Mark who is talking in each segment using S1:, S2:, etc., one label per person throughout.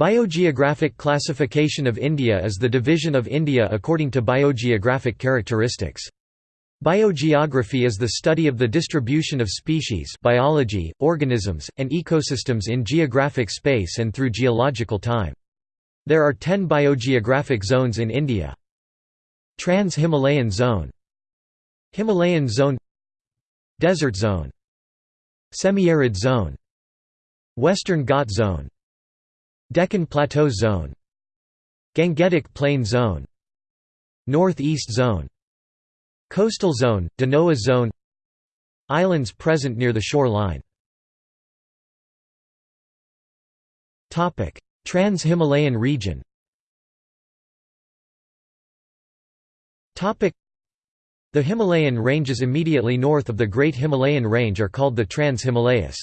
S1: Biogeographic classification of India is the division of India according to biogeographic characteristics. Biogeography is the study of the distribution of species biology, organisms, and ecosystems in geographic space and through geological time. There are ten biogeographic zones in India. Trans-Himalayan zone Himalayan zone Desert zone Semi-arid zone Western Ghat zone Deccan Plateau Zone Gangetic Plain Zone Northeast Zone Coastal Zone, Danoa Zone Islands present near the shoreline Trans-Himalayan region The Himalayan ranges immediately north of the Great Himalayan Range are called the Trans-Himalayas.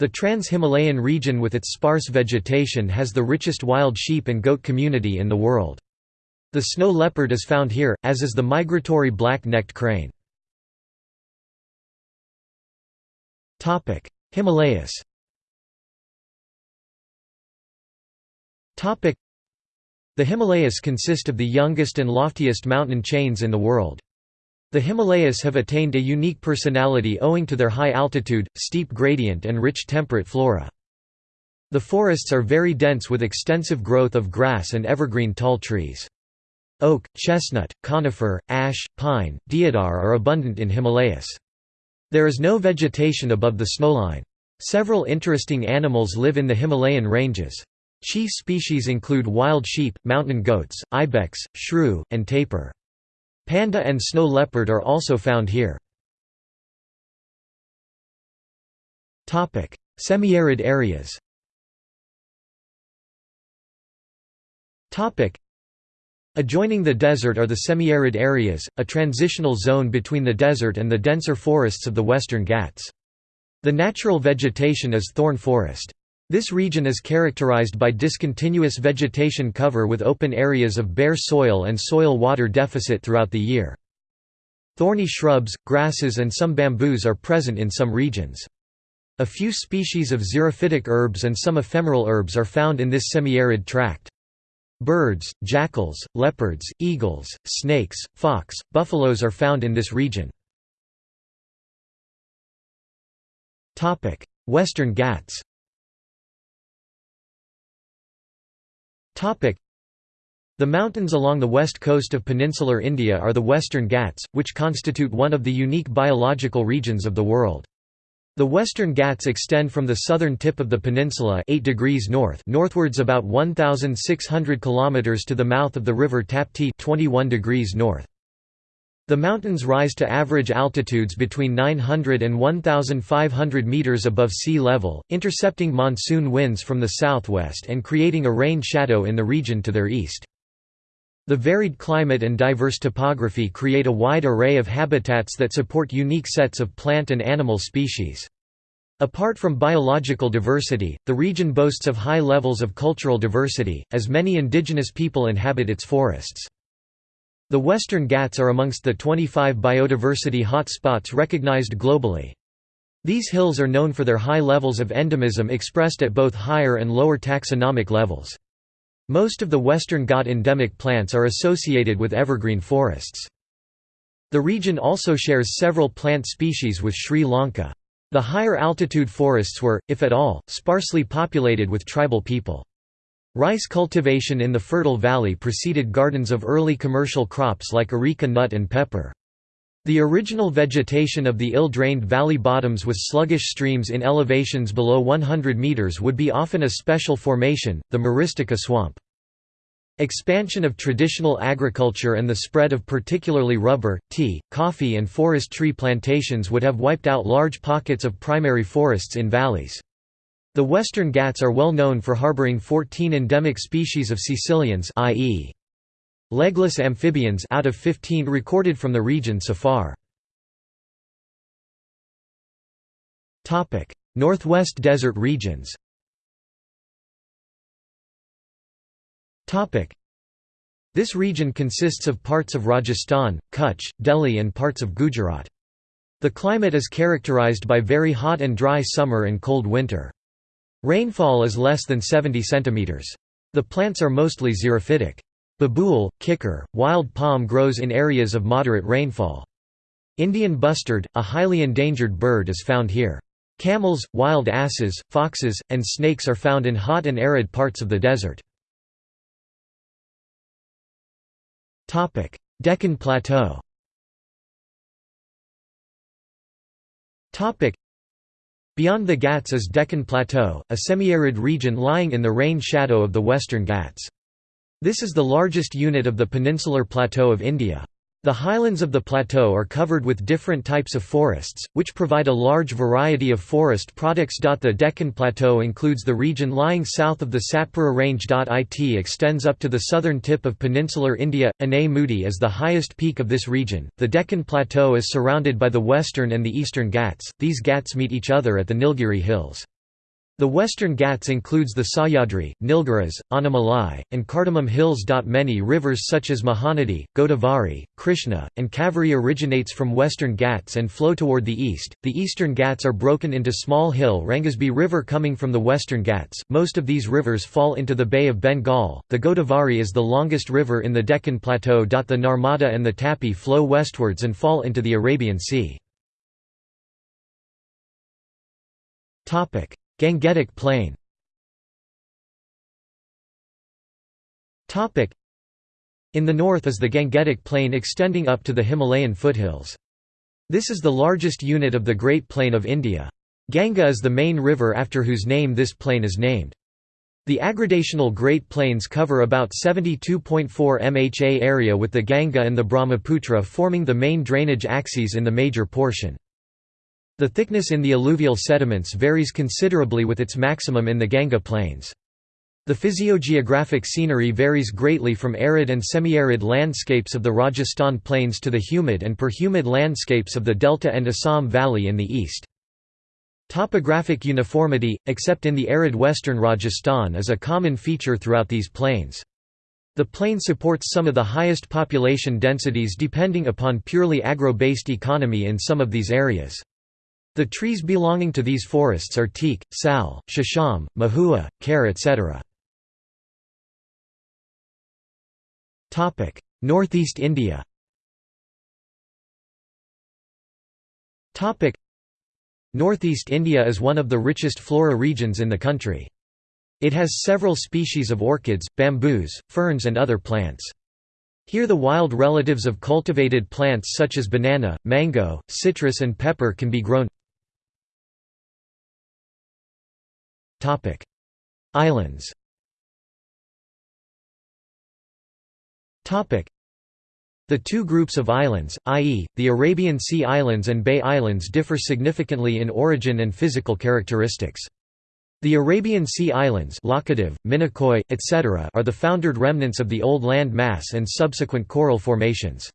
S1: The Trans-Himalayan region with its sparse vegetation has the richest wild sheep and goat community in the world. The snow leopard is found here, as is the migratory black-necked crane. Himalayas The Himalayas consist of the youngest and loftiest mountain chains in the world. The Himalayas have attained a unique personality owing to their high altitude, steep gradient and rich temperate flora. The forests are very dense with extensive growth of grass and evergreen tall trees. Oak, chestnut, conifer, ash, pine, deodar are abundant in Himalayas. There is no vegetation above the snowline. Several interesting animals live in the Himalayan ranges. Chief species include wild sheep, mountain goats, ibex, shrew, and tapir. Panda and snow leopard are also found here. Semi-arid areas Adjoining the desert are the semi-arid areas, a transitional zone between the desert and the denser forests of the Western Ghats. The natural vegetation is thorn forest. This region is characterized by discontinuous vegetation cover with open areas of bare soil and soil-water deficit throughout the year. Thorny shrubs, grasses and some bamboos are present in some regions. A few species of xerophytic herbs and some ephemeral herbs are found in this semi-arid tract. Birds, jackals, leopards, eagles, snakes, fox, buffaloes are found in this region. Western Ghats the mountains along the west coast of peninsular India are the Western Ghats, which constitute one of the unique biological regions of the world. The Western Ghats extend from the southern tip of the peninsula 8 degrees north northwards about 1,600 km to the mouth of the river Tapti 21 degrees north. The mountains rise to average altitudes between 900 and 1,500 metres above sea level, intercepting monsoon winds from the southwest and creating a rain shadow in the region to their east. The varied climate and diverse topography create a wide array of habitats that support unique sets of plant and animal species. Apart from biological diversity, the region boasts of high levels of cultural diversity, as many indigenous people inhabit its forests. The Western Ghats are amongst the 25 biodiversity hot-spots recognized globally. These hills are known for their high levels of endemism expressed at both higher and lower taxonomic levels. Most of the Western Ghat endemic plants are associated with evergreen forests. The region also shares several plant species with Sri Lanka. The higher altitude forests were, if at all, sparsely populated with tribal people. Rice cultivation in the fertile valley preceded gardens of early commercial crops like areca nut and pepper. The original vegetation of the ill-drained valley bottoms with sluggish streams in elevations below 100 meters would be often a special formation, the Myristica swamp. Expansion of traditional agriculture and the spread of particularly rubber, tea, coffee and forest tree plantations would have wiped out large pockets of primary forests in valleys. The Western Ghats are well known for harboring 14 endemic species of caecilians i.e. legless amphibians out of 15 recorded from the region so far. Topic: Northwest desert regions Topic: This region consists of parts of Rajasthan, Kutch, Delhi and parts of Gujarat. The climate is characterized by very hot and dry summer and cold winter. Rainfall is less than 70 cm. The plants are mostly xerophytic. Babool, kikar, wild palm grows in areas of moderate rainfall. Indian bustard, a highly endangered bird is found here. Camels, wild asses, foxes, and snakes are found in hot and arid parts of the desert. Deccan Plateau Beyond the Ghats is Deccan Plateau, a semi-arid region lying in the rain shadow of the western Ghats. This is the largest unit of the peninsular plateau of India. The highlands of the plateau are covered with different types of forests, which provide a large variety of forest products. The Deccan Plateau includes the region lying south of the Satpura Range. It extends up to the southern tip of peninsular India. Anai Mudi is the highest peak of this region. The Deccan Plateau is surrounded by the western and the eastern Ghats, these Ghats meet each other at the Nilgiri Hills. The Western Ghats includes the Sahyadri, Nilgiris, Anaimalai, and Cardamom hills. Many rivers such as Mahanadi, Godavari, Krishna, and Kaveri originates from Western Ghats and flow toward the east. The Eastern Ghats are broken into small hill Rangasby River coming from the Western Ghats. Most of these rivers fall into the Bay of Bengal. The Godavari is the longest river in the Deccan Plateau. The Narmada and the Tapi flow westwards and fall into the Arabian Sea. Gangetic Plain In the north is the Gangetic Plain extending up to the Himalayan foothills. This is the largest unit of the Great Plain of India. Ganga is the main river after whose name this plain is named. The aggradational Great Plains cover about 72.4 mha area with the Ganga and the Brahmaputra forming the main drainage axes in the major portion. The thickness in the alluvial sediments varies considerably with its maximum in the Ganga plains. The physiogeographic scenery varies greatly from arid and semi-arid landscapes of the Rajasthan plains to the humid and perhumid landscapes of the Delta and Assam Valley in the east. Topographic uniformity, except in the arid western Rajasthan is a common feature throughout these plains. The plain supports some of the highest population densities depending upon purely agro-based economy in some of these areas. The trees belonging to these forests are teak, sal, shisham, mahua, kher etc. Northeast India Northeast India is one of the richest flora regions in the country. It has several species of orchids, bamboos, ferns and other plants. Here the wild relatives of cultivated plants such as banana, mango, citrus and pepper can be grown. Islands. Topic: The two groups of islands, i.e., the Arabian Sea Islands and Bay Islands differ significantly in origin and physical characteristics. The Arabian Sea Islands Minicoy, etc. are the foundered remnants of the old land mass and subsequent coral formations.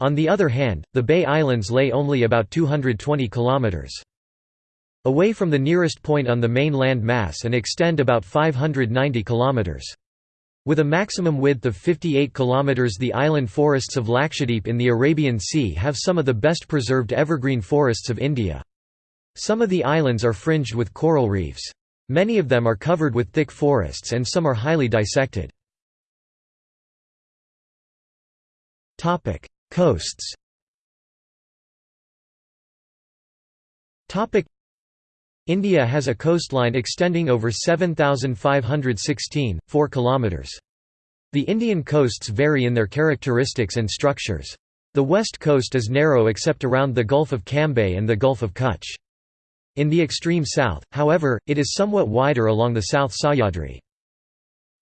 S1: On the other hand, the Bay Islands lay only about 220 kilometers away from the nearest point on the main land mass and extend about 590 km. With a maximum width of 58 km the island forests of Lakshadweep in the Arabian Sea have some of the best preserved evergreen forests of India. Some of the islands are fringed with coral reefs. Many of them are covered with thick forests and some are highly dissected. Coasts India has a coastline extending over 7,516, 4 kilometres. The Indian coasts vary in their characteristics and structures. The west coast is narrow except around the Gulf of Cambay and the Gulf of Kutch. In the extreme south, however, it is somewhat wider along the South Sahyadri.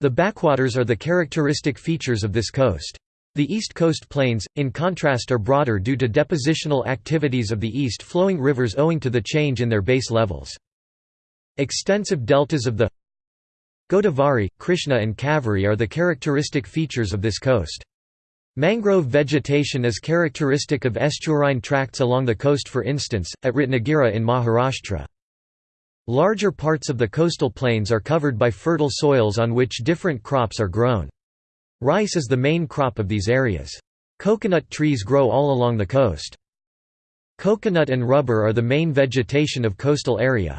S1: The backwaters are the characteristic features of this coast. The East Coast Plains, in contrast are broader due to depositional activities of the east-flowing rivers owing to the change in their base levels. Extensive deltas of the Godavari, Krishna and Kaveri are the characteristic features of this coast. Mangrove vegetation is characteristic of estuarine tracts along the coast for instance, at Ratnagiri in Maharashtra. Larger parts of the coastal plains are covered by fertile soils on which different crops are grown. Rice is the main crop of these areas. Coconut trees grow all along the coast. Coconut and rubber are the main vegetation of coastal area.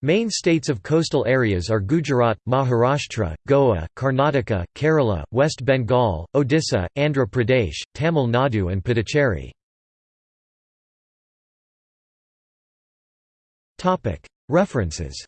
S1: Main states of coastal areas are Gujarat, Maharashtra, Goa, Karnataka, Kerala, West Bengal, Odisha, Andhra Pradesh, Tamil Nadu and Puducherry. References